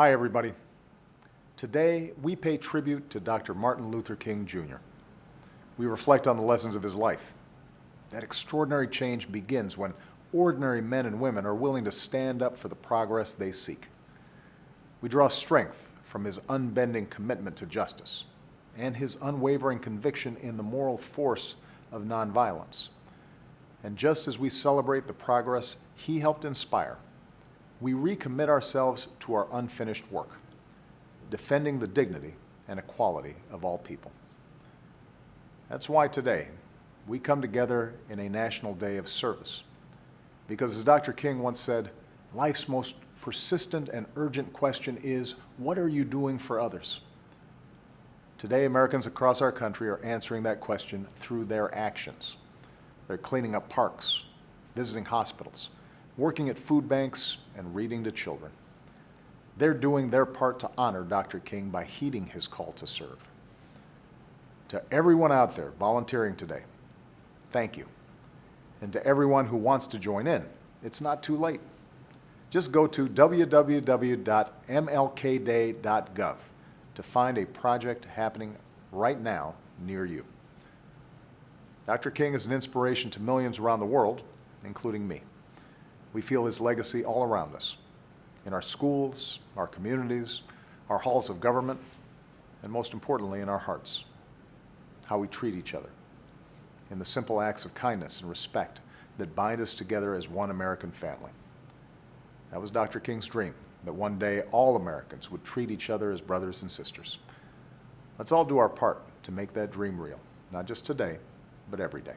Hi, everybody. Today, we pay tribute to Dr. Martin Luther King Jr. We reflect on the lessons of his life. That extraordinary change begins when ordinary men and women are willing to stand up for the progress they seek. We draw strength from his unbending commitment to justice and his unwavering conviction in the moral force of nonviolence. And just as we celebrate the progress he helped inspire, we recommit ourselves to our unfinished work, defending the dignity and equality of all people. That's why today we come together in a national day of service. Because as Dr. King once said, life's most persistent and urgent question is, what are you doing for others? Today, Americans across our country are answering that question through their actions. They're cleaning up parks, visiting hospitals, working at food banks, and reading to children. They're doing their part to honor Dr. King by heeding his call to serve. To everyone out there volunteering today, thank you. And to everyone who wants to join in, it's not too late. Just go to www.mlkday.gov to find a project happening right now near you. Dr. King is an inspiration to millions around the world, including me. We feel his legacy all around us, in our schools, our communities, our halls of government, and most importantly, in our hearts, how we treat each other, in the simple acts of kindness and respect that bind us together as one American family. That was Dr. King's dream, that one day all Americans would treat each other as brothers and sisters. Let's all do our part to make that dream real, not just today, but every day.